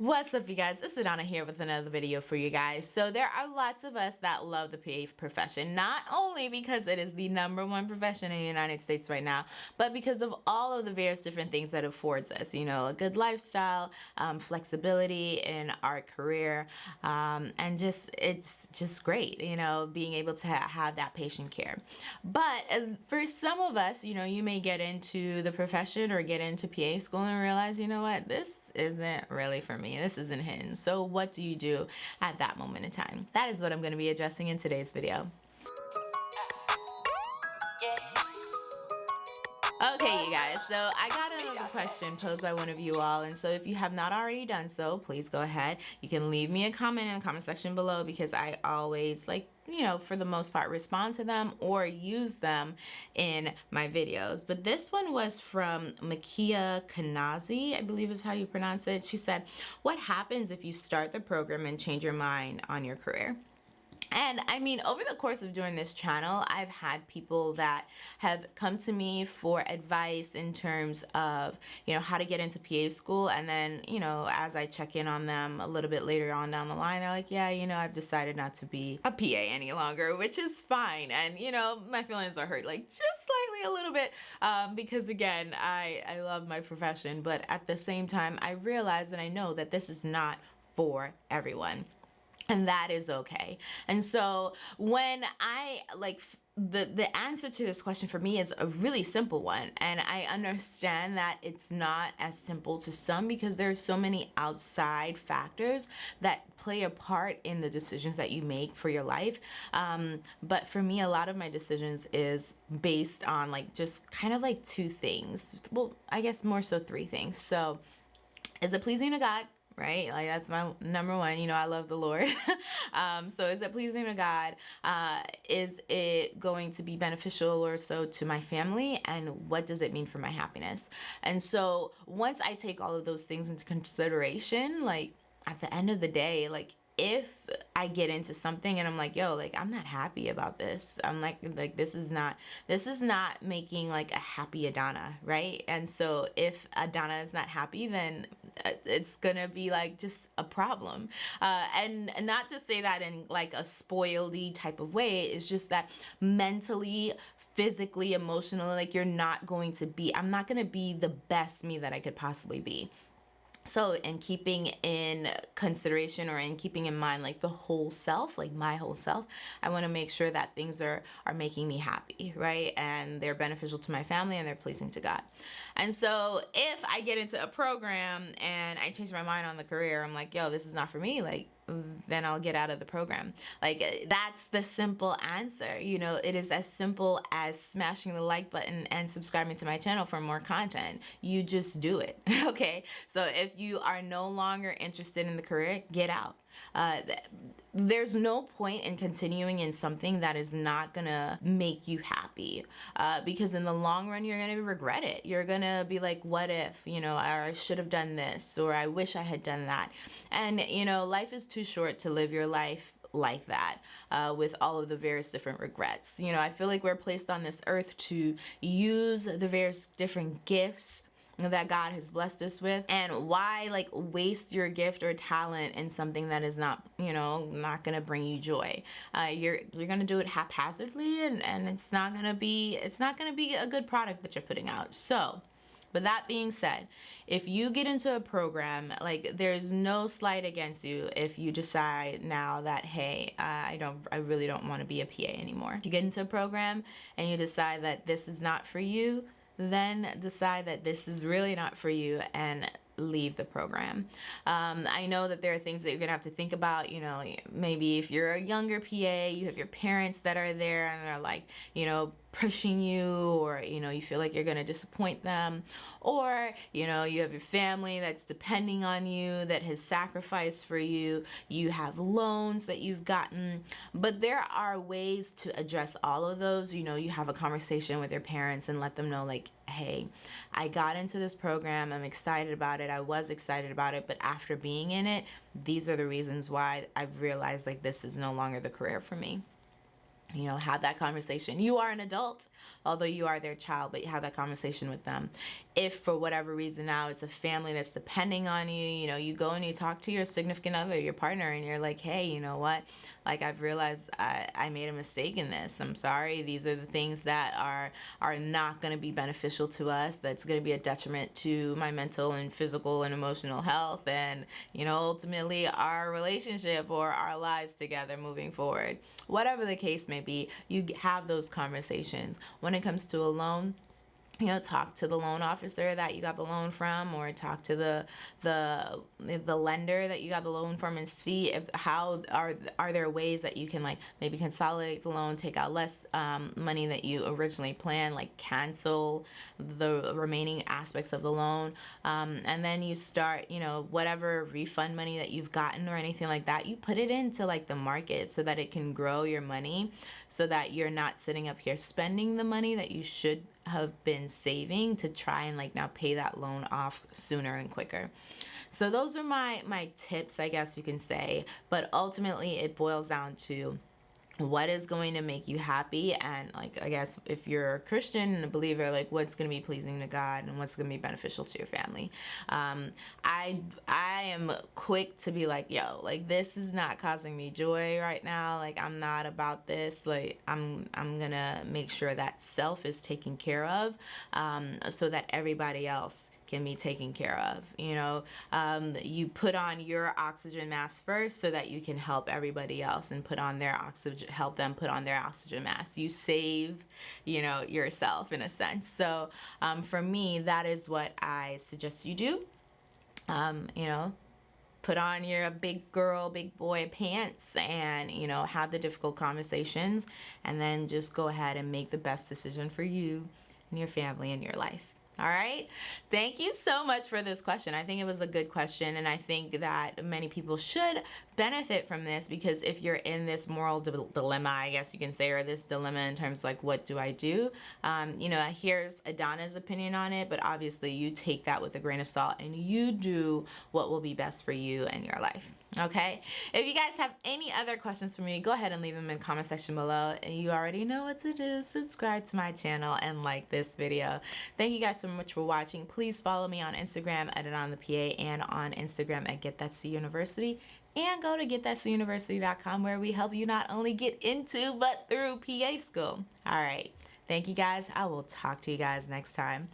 What's up you guys? It's Adana here with another video for you guys. So there are lots of us that love the PA profession, not only because it is the number one profession in the United States right now, but because of all of the various different things that affords us, you know, a good lifestyle, um, flexibility in our career, um, and just, it's just great, you know, being able to ha have that patient care. But uh, for some of us, you know, you may get into the profession or get into PA school and realize, you know what, this isn't really for me. This isn't hidden. So what do you do at that moment in time? That is what I'm going to be addressing in today's video. Okay, you guys, so I got question posed by one of you all, and so if you have not already done so, please go ahead. You can leave me a comment in the comment section below because I always, like, you know, for the most part, respond to them or use them in my videos. But this one was from Makia Kanazi, I believe is how you pronounce it. She said, what happens if you start the program and change your mind on your career? And I mean, over the course of doing this channel, I've had people that have come to me for advice in terms of, you know, how to get into PA school. And then, you know, as I check in on them a little bit later on down the line, they're like, yeah, you know, I've decided not to be a PA any longer, which is fine. And, you know, my feelings are hurt like just slightly a little bit um, because again, I, I love my profession, but at the same time, I realize and I know that this is not for everyone and that is okay. And so when I like the the answer to this question for me is a really simple one. And I understand that it's not as simple to some because there's so many outside factors that play a part in the decisions that you make for your life. Um, but for me a lot of my decisions is based on like just kind of like two things. Well I guess more so three things. So is it pleasing to God right? Like that's my number one. You know, I love the Lord. um, so is it pleasing to God? Uh, is it going to be beneficial or so to my family? And what does it mean for my happiness? And so once I take all of those things into consideration, like at the end of the day, like if I get into something and I'm like, yo, like I'm not happy about this. I'm like, like this is not, this is not making like a happy Adana, right? And so if Adana is not happy, then it's gonna be like just a problem. Uh, and not to say that in like a spoiledy type of way, it's just that mentally, physically, emotionally, like you're not going to be, I'm not gonna be the best me that I could possibly be so in keeping in consideration or in keeping in mind like the whole self like my whole self i want to make sure that things are are making me happy right? And they're beneficial to my family and they're pleasing to god. And so if i get into a program and i change my mind on the career i'm like yo this is not for me like then I'll get out of the program. Like eh, that's the simple answer. You know, it is as simple as smashing the like button and subscribing to my channel for more content. You just do it. okay. So if you are no longer interested in the career, get out. Uh, there's no point in continuing in something that is not gonna make you happy uh, because in the long run you're gonna regret it you're gonna be like what if you know I should have done this or I wish I had done that and you know life is too short to live your life like that uh, with all of the various different regrets. You know, I feel like we're placed on this earth to use the various different gifts that God has blessed us with and why like waste your gift or talent in something that is not you know not gonna bring you joy uh, you're you're gonna do it haphazardly and and it's not gonna be it's not gonna be a good product that you're putting out so but that being said, if you get into a program, like there's no slight against you if you decide now that, hey, uh, I don't, I really don't want to be a PA anymore. If you get into a program and you decide that this is not for you, then decide that this is really not for you and leave the program. Um, I know that there are things that you're gonna have to think about, you know, maybe if you're a younger PA, you have your parents that are there and they're like, you know, pushing you or you know you feel like you're going to disappoint them or you know you have your family that's depending on you that has sacrificed for you you have loans that you've gotten. But there are ways to address all of those. You know you have a conversation with your parents and let them know like hey I got into this program. I'm excited about it. I was excited about it but after being in it these are the reasons why I've realized like this is no longer the career for me you know have that conversation. You are an adult although you are their child but you have that conversation with them. If for whatever reason now it's a family that's depending on you you know you go and you talk to your significant other your partner and you're like hey you know what? Like i've realized i, I made a mistake in this. I'm sorry. These are the things that are are not going to be beneficial to us. That's going to be a detriment to my mental and physical and emotional health and you know ultimately our relationship or our lives together moving forward. Whatever the case may be you have those conversations. When it comes to a loan you know talk to the loan officer that you got the loan from or talk to the the the lender that you got the loan from and see if how are are there ways that you can like maybe consolidate the loan take out less um, money that you originally planned like cancel the remaining aspects of the loan. Um, and then you start you know whatever refund money that you've gotten or anything like that you put it into like the market so that it can grow your money so that you're not sitting up here spending the money that you should have been saving to try and like now pay that loan off sooner and quicker. So those are my my tips, I guess you can say, but ultimately it boils down to what is going to make you happy? And like i guess if you're a christian and a believer like what's going to be pleasing to god and what's going to be beneficial to your family? Um, i i am quick to be like yo like this is not causing me joy right now. Like i'm not about this. Like i'm i'm gonna make sure that self is taken care of um, so that everybody else can be taken care of. You know, um, you put on your oxygen mask first so that you can help everybody else and put on their oxygen, help them put on their oxygen mask. You save, you know, yourself in a sense. So um, for me, that is what I suggest you do. Um, you know, put on your big girl, big boy pants and, you know, have the difficult conversations and then just go ahead and make the best decision for you and your family and your life. All right. Thank you so much for this question. I think it was a good question, and I think that many people should benefit from this because if you're in this moral di dilemma, I guess you can say, or this dilemma in terms of like, what do I do? Um, you know, here's Adana's opinion on it, but obviously you take that with a grain of salt and you do what will be best for you and your life okay? If you guys have any other questions for me go ahead and leave them in the comment section below. And you already know what to do. Subscribe to my channel and like this video. Thank you guys so much for watching. Please follow me on instagram at on the pa and on instagram at get that's the university. And go to getthat'suniversity.com where we help you not only get into but through pa school. All right. Thank you guys. I will talk to you guys next time